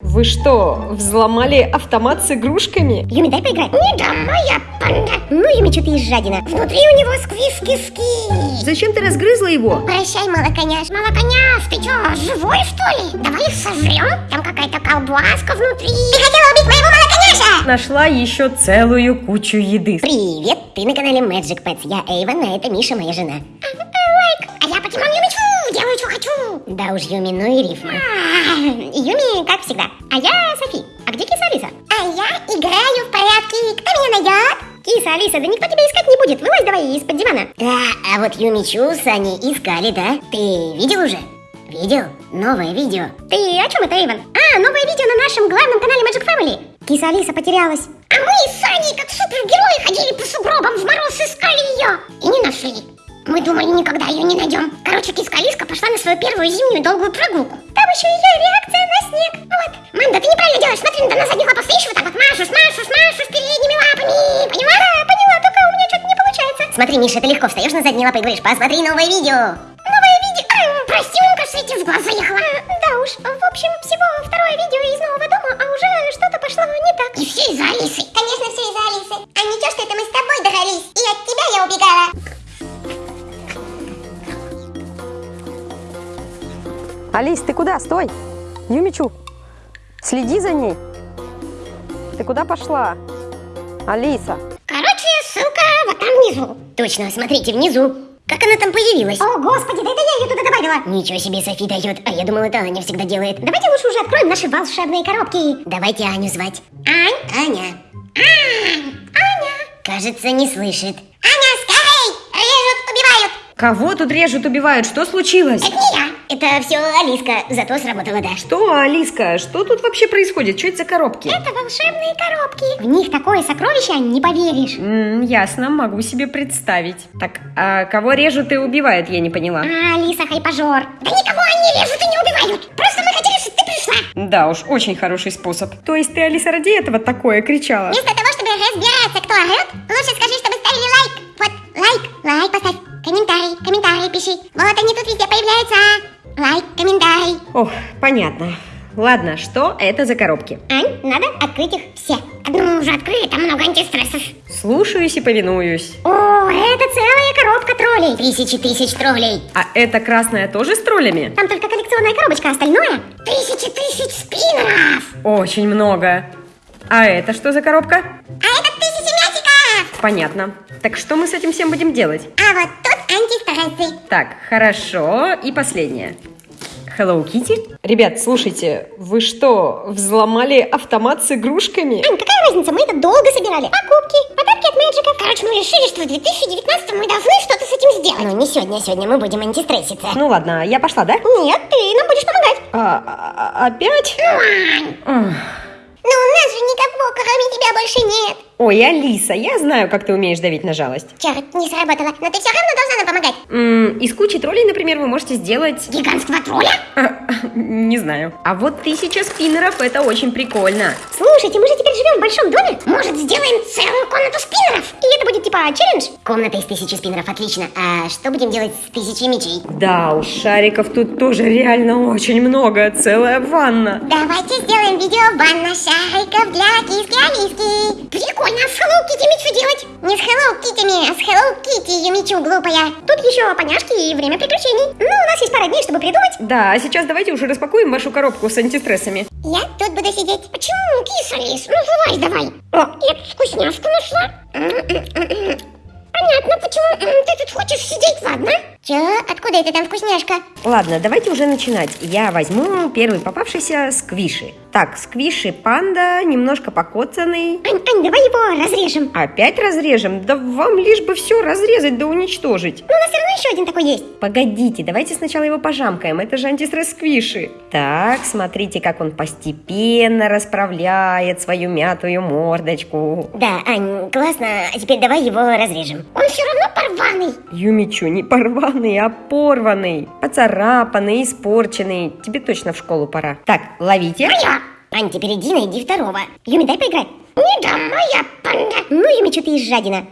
Вы что, взломали автомат с игрушками? Юми, дай поиграть. Не дам, моя панда. Ну, Юми, что ты из жадина. Внутри у него сквиски-ски. Зачем ты разгрызла его? Прощай, молоконяш. Молоконяш, ты что, живой что ли? Давай их сожрем. Там какая-то колбаска внутри. Ты хотела убить моего молоконяша? Нашла еще целую кучу еды. Привет, ты на канале Magic Pets. Я Эйвен, а это Миша, моя жена. Лайк. А я покемон Юмичу. Да уж, Юми, ну и рифма. А, Юми, как всегда. А я Софи. А где киса Алиса? А я играю в порядке. Кто меня найдет? Киса, Алиса, да никто тебя искать не будет. Вылазь давай из-под дивана. Да, а вот Юмичу с Аней искали, да? Ты видел уже? Видел? Новое видео. Ты о чем это, Эйвен? А, новое видео на нашем главном канале Magic Family. Киса Алиса потерялась. А мы с Аней, как супергерои, ходили по сугробам в мороз, искали ее. И не нашли. Мы думали, никогда ее не найдем. Короче, киска Алиска пошла на свою первую зимнюю долгую прогулку. Там еще ее реакция на снег. Вот. Мам, да ты неправильно делаешь. Смотри, на задних лапах стоишь, вот так вот машешь, машешь, машешь передними лапами. Поняла? Да, поняла, только у меня что-то не получается. Смотри, Миша, ты легко встаешь на задние лапы и говоришь, посмотри новое видео. Новое видео? А, прости, кажется, я тебе в глаз заехала. Да уж, в общем, всего второе видео из нового дома, а уже что-то пошло не так. И все из-за Алисы. Конечно, Алис, ты куда? Стой! Юмичу, следи за ней. Ты куда пошла? Алиса. Короче, ссылка вот там внизу. Точно, смотрите, внизу. Как она там появилась? О, господи, да это я ее туда добавила. Ничего себе Софи дает, а я думала, это Аня всегда делает. Давайте лучше уже откроем наши волшебные коробки. Давайте Аню звать. Ань? Аня. Ань! Аня! Кажется, не слышит. Аня, скорей! Режут, убивают! Кого тут режут, убивают? Что случилось? Это не я. Это все Алиска, зато сработала, да. Что, Алиска, что тут вообще происходит? Что это за коробки? Это волшебные коробки. В них такое сокровище, не поверишь. М, ясно, могу себе представить. Так, а кого режут и убивают, я не поняла. А, Алиса, хайпожор. Да никого они режут и не убивают. Просто мы хотели, чтобы ты пришла. Да уж, очень хороший способ. То есть ты, Алиса, ради этого такое кричала? Вместо того, чтобы разбираться, кто орет, лучше скажи, чтобы ставили лайк. Вот, лайк, лайк поставь. Комментарий, комментарий пиши. Вот они тут везде появляются. Лайк, комментарий. Ох, понятно. Ладно, что это за коробки? Ань, надо открыть их все. Одну уже открыли, там много антистрессов. Слушаюсь и повинуюсь. О, это целая коробка троллей. Тысячи тысяч троллей. А это красная тоже с троллями? Там только коллекционная коробочка, а остальное... Тысячи тысяч спиннеров. Очень много. А это что за коробка? А это тысячи мячиков. Понятно. Так что мы с этим всем будем делать? А вот. Так, хорошо. И последнее. Hello Kitty? Ребят, слушайте, вы что, взломали автомат с игрушками? Ань, какая разница, мы это долго собирали. Покупки, подарки от Мэджика. Короче, мы решили, что в 2019 мы должны что-то с этим сделать. Ну, не сегодня, сегодня мы будем антистресситься. Ну ладно, я пошла, да? Нет, ты нам будешь помогать. А, а- опять? Ну, Ань, ну у нас же никого, кроме тебя, больше нет. Ой, Алиса, я знаю, как ты умеешь давить на жалость. Черт, не сработало. Но ты все равно должна нам помогать. М, из кучи троллей, например, вы можете сделать... Гигантского тролля? Не знаю. А вот тысяча спиннеров, это очень прикольно. Слушайте, мы же теперь живем в большом доме. Может, сделаем целую комнату спиннеров? И это будет типа челлендж? Комната из тысячи спиннеров, отлично. А что будем делать с тысячей мечей? Да уж, шариков тут тоже реально очень много, целая ванна. Давайте сделаем видео ванна шариков для киски Алиски. Прикольно, а с Hello Kitty что делать? Не с Hello Kitty, а с Hello Kitty, Юмичу глупая. Тут еще поняшки и время приключений. Ну, у нас есть пара дней, чтобы придумать. Да, а сейчас давайте уже распакуем вашу коробку с антистрессами. Я тут буду сидеть. Почему, киса Алис? Ну, давай, давай. О, я тут вкусняшку нашла. Понятно, почему ты тут хочешь сидеть, ладно? Чё? Откуда это там вкусняшка? Ладно, давайте уже начинать. Я возьму первый попавшийся сквиши. Так, сквиши панда, немножко покоцанный. Ань, Ань, давай его разрежем. Опять разрежем? Да вам лишь бы все разрезать да уничтожить. Ну, у нас все равно еще один такой есть. Погодите, давайте сначала его пожамкаем. Это же антистресс сквиши. Так, смотрите, как он постепенно расправляет свою мятую мордочку. Да, Ань, классно. А теперь давай его разрежем. Он все равно порванный. Юмичу, не порванный, а порванный. Поцарапанный, испорченный. Тебе точно в школу пора. Так, ловите. Ань, теперь иди найди второго. Юми, дай поиграть. Не дам, моя панда. Ну, Юми, что ты из жадина?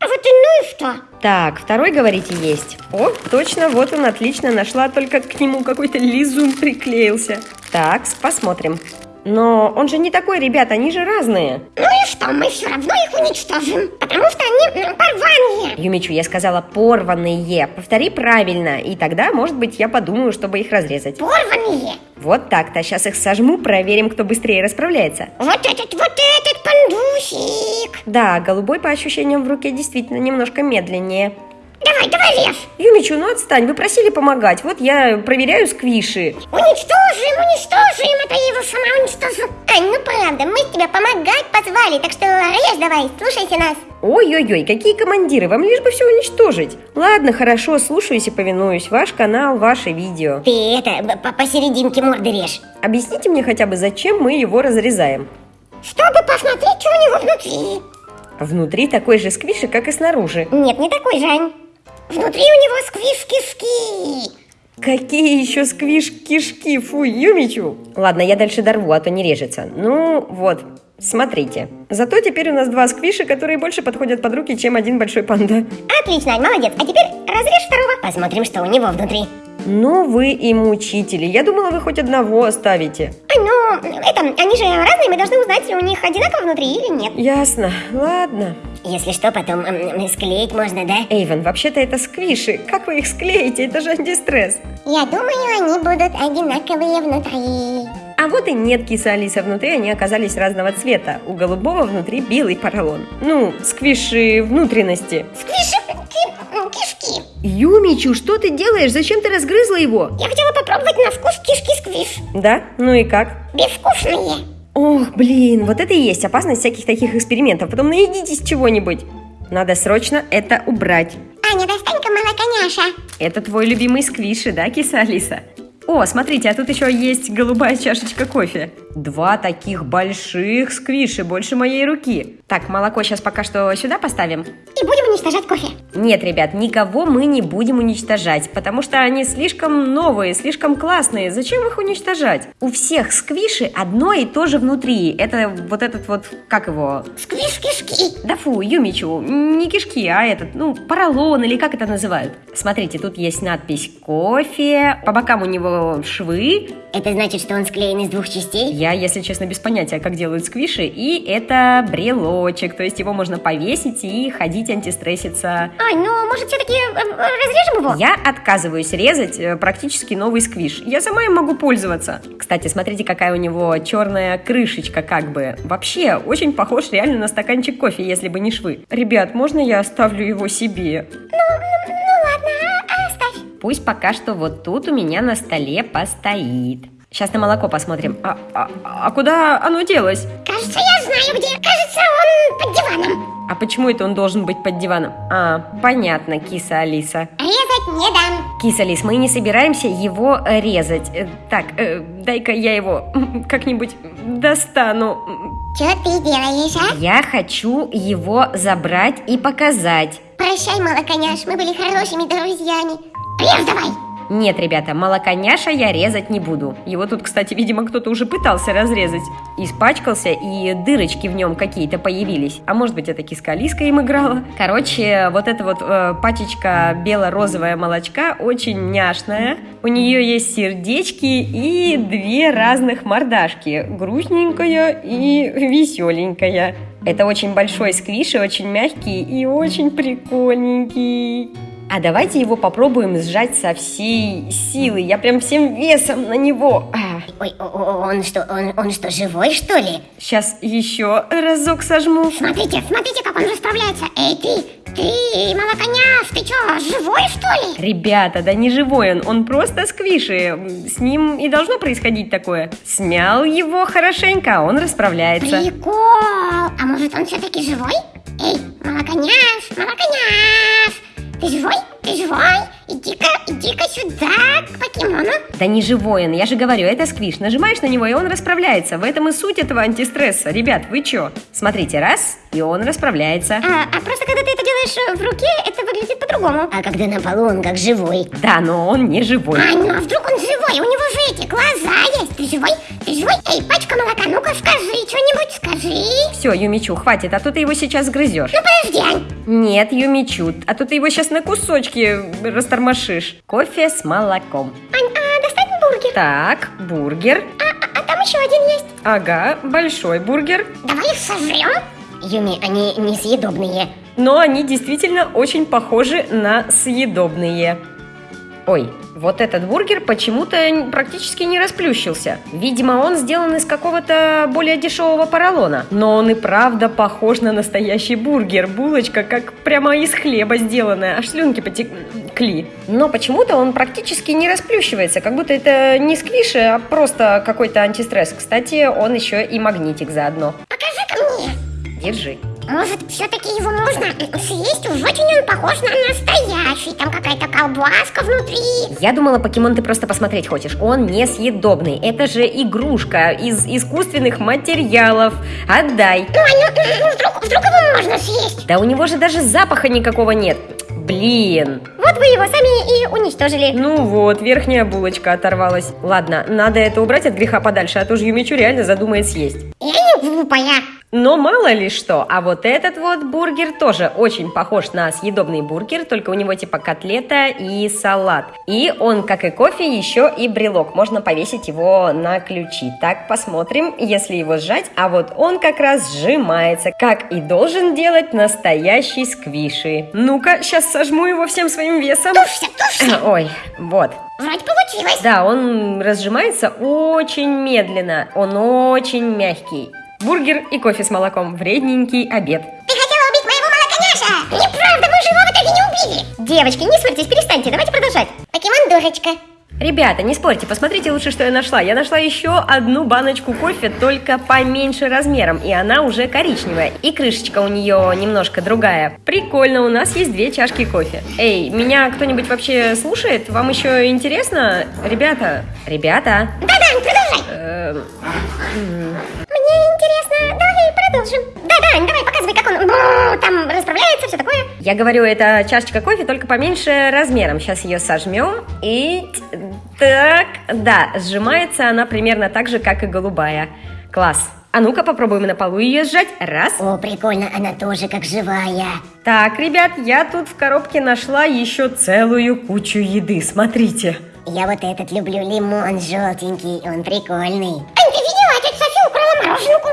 А вот и ну и что? Так, второй, говорите, есть. О, точно, вот он, отлично, нашла, только к нему какой-то лизун приклеился. Так, посмотрим. Но он же не такой, ребят, они же разные. Ну и что, мы все равно их уничтожим, потому что они порванные. Юмичу, я сказала порванные. Повтори правильно, и тогда, может быть, я подумаю, чтобы их разрезать. Порванные. Вот так-то. Сейчас их сожму, проверим, кто быстрее расправляется. Вот этот, вот этот пандусик. Да, голубой по ощущениям в руке действительно немножко медленнее. Давай, давай, Лев. Юмичу, ну отстань, вы просили помогать. Вот я проверяю сквиши. Уничтожим, уничтожим, это я его сама уничтожу. Ань, ну правда, мы тебя помогать позвали, так что режь давай, слушайте нас. Ой-ой-ой, какие командиры, вам лишь бы все уничтожить. Ладно, хорошо, слушаюсь и повинуюсь. Ваш канал, ваше видео. Ты это, по- посерединке морды режь. Объясните мне хотя бы, зачем мы его разрезаем? Чтобы посмотреть, что у него внутри. Внутри такой же сквиши, как и снаружи. Нет, не такой же, Ань. Внутри у него сквиш-кишки. Какие еще сквиш-кишки, фу, Юмичу. Ладно, я дальше дорву, а то не режется. Ну, вот, смотрите. Зато теперь у нас два сквиша, которые больше подходят под руки, чем один большой панда. Отлично, молодец. А теперь разрежь второго. Посмотрим, что у него внутри. Ну, вы и мучители. Я думала, вы хоть одного оставите. Ань, ну, это, они же разные, мы должны узнать, у них одинаково внутри или нет. Ясно, ладно. Если что, потом м, склеить можно, да? Эйвен, вообще-то это сквиши. Как вы их склеите? Это же антистресс. Я думаю, они будут одинаковые внутри. А вот и нет киса Алиса. Внутри они оказались разного цвета. У голубого внутри белый поролон. Ну, сквиши внутренности. Сквиши ки- кишки. Юмичу, что ты делаешь? Зачем ты разгрызла его? Я хотела попробовать на вкус кишки-сквиш. Да? Ну и как? Безвкусные. Ох, блин, вот это и есть опасность всяких таких экспериментов. Потом наедитесь чего-нибудь. Надо срочно это убрать. Аня, достань-ка молоконяша. Это твой любимый сквиши, да, киса Алиса? О, смотрите, а тут еще есть голубая чашечка кофе. Два таких больших сквиши, больше моей руки. Так, молоко сейчас пока что сюда поставим. И будем уничтожать кофе. Нет, ребят, никого мы не будем уничтожать, потому что они слишком новые, слишком классные. Зачем их уничтожать? У всех сквиши одно и то же внутри. Это вот этот вот, как его? Сквиш-кишки. Да фу, Юмичу, не кишки, а этот, ну, поролон или как это называют. Смотрите, тут есть надпись «Кофе», по бокам у него швы. Это значит, что он склеен из двух частей? Я, если честно, без понятия, как делают сквиши. И это брелочек, то есть его можно повесить и ходить антистресситься. Ань, ну, может, все-таки разрежем его? Я отказываюсь резать э, практически новый сквиш. Я сама им могу пользоваться. Кстати, смотрите, какая у него черная крышечка как бы. Вообще, очень похож реально на стаканчик кофе, если бы не швы. Ребят, можно я оставлю его себе? Ну ладно, а- оставь. Пусть пока что вот тут у меня на столе постоит. Сейчас на молоко посмотрим. А, а- а куда оно делось? Кажется, я знаю где. Кажется, он под диваном. А почему это он должен быть под диваном? А, понятно, киса Алиса. Резать не дам. Киса Лис, мы не собираемся его резать. Э, Так, э, дай-ка я его как-нибудь достану. Что ты делаешь, а? Я хочу его забрать и показать. Прощай, молоконяш, мы были хорошими друзьями. Режь давай. Нет, ребята, молоконяша я резать не буду. Его тут, кстати, видимо, кто-то уже пытался разрезать. Испачкался, и дырочки в нем какие-то появились. А может быть, это киска Алиска им играла. Короче, вот эта вот э, пачечка бело-розовая молочка очень няшная. У нее есть сердечки и две разных мордашки. Грустненькая и веселенькая. Это очень большой сквиш и очень мягкий и очень прикольненький. А давайте его попробуем сжать со всей силы. Я прям всем весом на него. А, Ой, он что, он, он что, живой, что ли? сейчас еще разок сожму. Смотрите, смотрите, как он расправляется. Эй, ты, ты, молоконяш, ты что, живой, что ли? Ребята, да не живой он, он просто сквиши. С ним и должно происходить такое. Смял его хорошенько, он расправляется. Прикол! А может он все-таки живой? Эй, молоконяш, молоконяш! Ты живой? Ты живой? Иди-ка, иди-ка сюда, к покемону. Да не живой он, я же говорю, это сквиш. Нажимаешь на него, и он расправляется. В этом и суть этого антистресса. Ребят, вы чё? Смотрите, раз, и он расправляется. А, а просто когда ты это делаешь э, в руке, это выглядит по-другому. А когда на полу, он как живой. Да, но он не живой. Ань, ну а вдруг он живой? У него же эти глаза есть. Ты живой? Ты живой? Эй, пачка молока, ну-ка скажи, что-нибудь скажи. Все, Юмичу, хватит, а то ты его сейчас грызешь. Ну подожди, Ань. Нет, Юмичу, а то ты его сейчас на кусочки растормошишь. Кофе с молоком. Ань, а достань бургер. Так, бургер. А, а- а там еще один есть. Ага, большой бургер. Давай их сожрем. Юми, они несъедобные. Но они действительно очень похожи на съедобные. Ой, вот этот бургер почему-то практически не расплющился. Видимо, он сделан из какого-то более дешевого поролона. Но он и правда похож на настоящий бургер. Булочка как прямо из хлеба сделанная. Аж слюнки потекли. Но почему-то он практически не расплющивается. Как будто это не сквиши, а просто какой-то антистресс. Кстати, он еще и магнитик заодно. Покажи-ка мне. Держи. Может, все-таки его можно съесть? Очень он похож на настоящий. Там какая-то колбаска внутри. Я думала, покемон ты просто посмотреть хочешь. Он несъедобный. Это же игрушка из искусственных материалов. Отдай. Ну, а ну, вдруг, вдруг его можно съесть? Да у него же даже запаха никакого нет. Блин. Вот вы его сами и уничтожили. Ну вот, верхняя булочка оторвалась. Ладно, надо это убрать от греха подальше, а то же Юмичу реально задумает съесть. Я не глупая. Но мало ли что, а вот этот вот бургер тоже очень похож на съедобный бургер, только у него типа котлета и салат. И он, как и кофе, еще и брелок. Можно повесить его на ключи. Так, посмотрим, если его сжать. А вот он как раз сжимается, как и должен делать настоящий сквиши. Ну-ка, сейчас сожму его всем своим весом. Тушься, тушься. Ой, вот. Вроде получилось. Да, он разжимается очень медленно. Он очень мягкий. Бургер и кофе с молоком. Вредненький обед. Ты хотела убить моего молоконяша! Неправда, мы же его в итоге не убили! Девочки, не ссорьтесь, перестаньте, давайте продолжать. Покемон дурочка. Ребята, не спорьте, посмотрите лучше, что я нашла. Я нашла еще одну баночку кофе, только поменьше размером, и она уже коричневая. И крышечка у нее немножко другая. Прикольно, у нас есть две чашки кофе. Эй, меня кто-нибудь вообще слушает? Вам еще интересно? Ребята, ребята. Да-да, продолжай. Да-да, давай показывай, как он бррр, там расправляется, все такое. Я говорю, это чашечка кофе, только поменьше размером. Сейчас ее сожмем и... Так, да, сжимается она примерно так же, как и голубая. Класс. А ну-ка попробуем на полу ее сжать. Раз. О, прикольно, она тоже как живая. Так, ребят, я тут в коробке нашла еще целую кучу еды. Смотрите. Я вот этот люблю, лимон желтенький, он прикольный.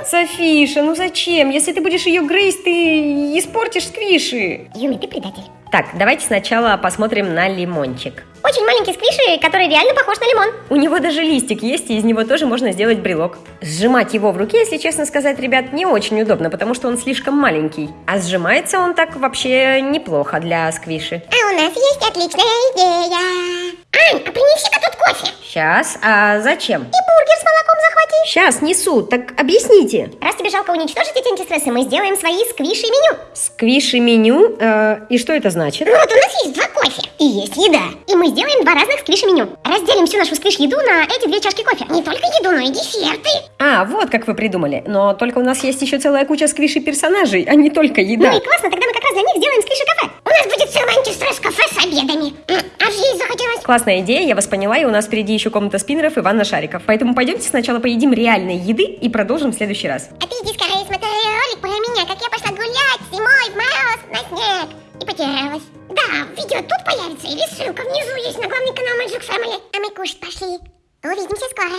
Софиша, ну зачем? Если ты будешь ее грызть, ты испортишь сквиши. Юми, ты предатель. Так, давайте сначала посмотрим на лимончик. Очень маленький сквиши, который реально похож на лимон. У него даже листик есть, и из него тоже можно сделать брелок. Сжимать его в руке, если честно сказать, ребят, не очень удобно, потому что он слишком маленький. А сжимается он так вообще неплохо для сквиши. А у нас есть отличная идея. Ань, а принеси-ка тут кофе. Сейчас, а зачем? И бургер с молоком захвати. Сейчас несу, так объясните. Раз тебе жалко уничтожить эти антистрессы, мы сделаем свои сквиши меню. Сквиши меню, э, и что это значит? Ну вот у нас кофе и есть еда. И мы сделаем два разных сквиши меню. Разделим всю нашу сквиш еду на эти две чашки кофе. Не только еду, но и десерты. А, вот как вы придумали. Но только у нас есть еще целая куча сквиши персонажей, а не только еда. Ну и классно, тогда мы как раз для них сделаем сквиши кафе. У нас будет целый антистресс кафе с обедами. Аж есть захотелось. Классная идея, я вас поняла, и у нас впереди еще комната спиннеров и ванна шариков. Поэтому пойдемте сначала поедим реальной еды и продолжим в следующий раз. А ты иди скорее смотри ролик про меня, как я пошла гулять зимой в мороз на снег и потерялась. Видео тут появится или ссылка внизу есть на главный канал Magic Family. А мы кушать пошли. Увидимся скоро.